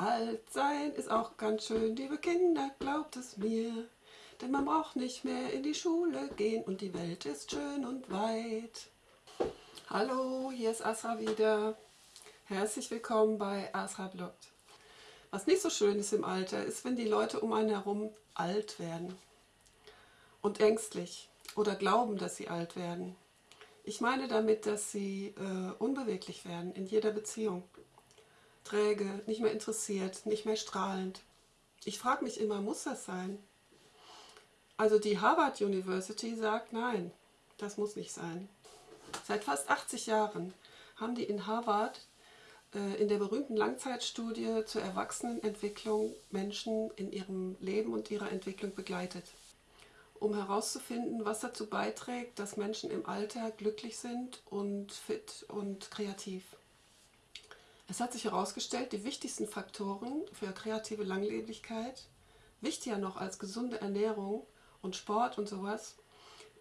Alt sein ist auch ganz schön, liebe Kinder, glaubt es mir. Denn man braucht nicht mehr in die Schule gehen und die Welt ist schön und weit. Hallo, hier ist Asra wieder. Herzlich willkommen bei Asra Bloggt. Was nicht so schön ist im Alter, ist, wenn die Leute um einen herum alt werden. Und ängstlich oder glauben, dass sie alt werden. Ich meine damit, dass sie äh, unbeweglich werden in jeder Beziehung träge, nicht mehr interessiert, nicht mehr strahlend. Ich frage mich immer, muss das sein? Also die Harvard University sagt, nein, das muss nicht sein. Seit fast 80 Jahren haben die in Harvard äh, in der berühmten Langzeitstudie zur Erwachsenenentwicklung Menschen in ihrem Leben und ihrer Entwicklung begleitet, um herauszufinden, was dazu beiträgt, dass Menschen im Alter glücklich sind und fit und kreativ. Es hat sich herausgestellt, die wichtigsten Faktoren für kreative Langlebigkeit, wichtiger noch als gesunde Ernährung und Sport und sowas,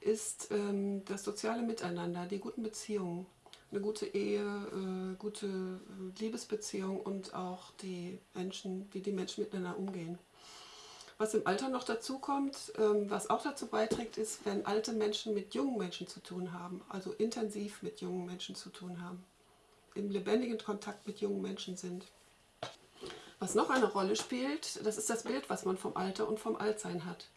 ist ähm, das soziale Miteinander, die guten Beziehungen, eine gute Ehe, äh, gute äh, Liebesbeziehung und auch die Menschen, wie die Menschen miteinander umgehen. Was im Alter noch dazu kommt, ähm, was auch dazu beiträgt, ist, wenn alte Menschen mit jungen Menschen zu tun haben, also intensiv mit jungen Menschen zu tun haben im lebendigen Kontakt mit jungen Menschen sind. Was noch eine Rolle spielt, das ist das Bild, was man vom Alter und vom Altsein hat.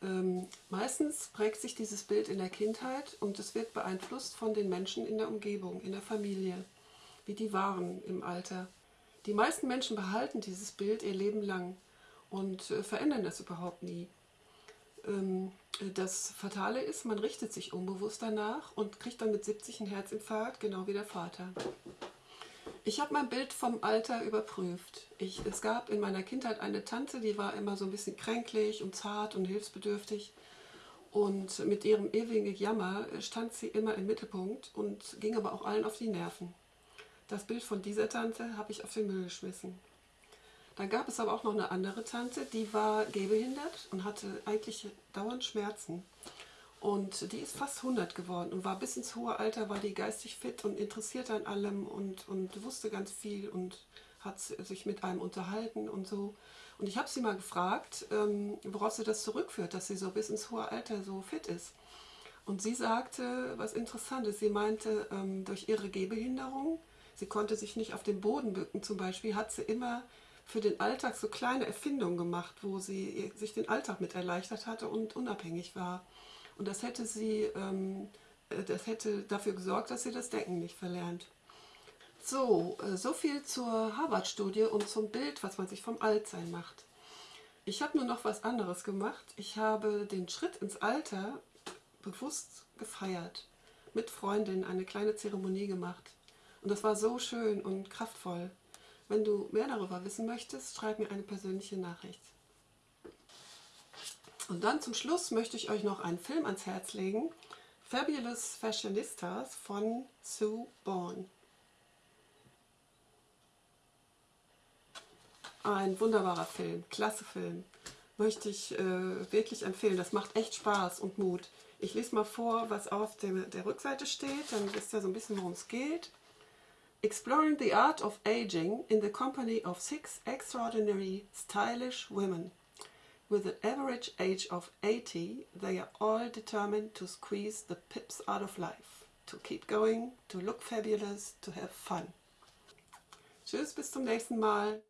Ähm, meistens prägt sich dieses Bild in der Kindheit und es wird beeinflusst von den Menschen in der Umgebung, in der Familie, wie die waren im Alter. Die meisten Menschen behalten dieses Bild ihr Leben lang und äh, verändern das überhaupt nie. Ähm, das Fatale ist, man richtet sich unbewusst danach und kriegt dann mit 70 einen Herzinfarkt, genau wie der Vater. Ich habe mein Bild vom Alter überprüft. Ich, es gab in meiner Kindheit eine Tante, die war immer so ein bisschen kränklich und zart und hilfsbedürftig. Und mit ihrem ewigen Jammer stand sie immer im Mittelpunkt und ging aber auch allen auf die Nerven. Das Bild von dieser Tante habe ich auf den Müll geschmissen. Dann gab es aber auch noch eine andere Tante, die war gehbehindert und hatte eigentlich dauernd Schmerzen. Und die ist fast 100 geworden und war bis ins hohe Alter, war die geistig fit und interessiert an allem und, und wusste ganz viel und hat sich mit einem unterhalten und so. Und ich habe sie mal gefragt, ähm, worauf sie das zurückführt, dass sie so bis ins hohe Alter so fit ist. Und sie sagte was Interessantes. Sie meinte, ähm, durch ihre Gehbehinderung, sie konnte sich nicht auf den Boden bücken zum Beispiel, hat sie immer für den Alltag so kleine Erfindungen gemacht, wo sie sich den Alltag mit erleichtert hatte und unabhängig war. Und das hätte sie, ähm, äh, das hätte dafür gesorgt, dass sie das Denken nicht verlernt. So, äh, so viel zur Harvard-Studie und zum Bild, was man sich vom Altsein macht. Ich habe nur noch was anderes gemacht. Ich habe den Schritt ins Alter bewusst gefeiert. Mit Freundinnen eine kleine Zeremonie gemacht. Und das war so schön und kraftvoll. Wenn du mehr darüber wissen möchtest, schreib mir eine persönliche Nachricht. Und dann zum Schluss möchte ich euch noch einen Film ans Herz legen. Fabulous Fashionistas von Sue Bourne. Ein wunderbarer Film, klasse Film. Möchte ich äh, wirklich empfehlen. Das macht echt Spaß und Mut. Ich lese mal vor, was auf dem, der Rückseite steht. Dann wisst ihr so ein bisschen, worum es geht. Exploring the art of aging in the company of six extraordinary stylish women. With an average age of 80, they are all determined to squeeze the pips out of life, to keep going, to look fabulous, to have fun. Tschüss, bis zum nächsten Mal.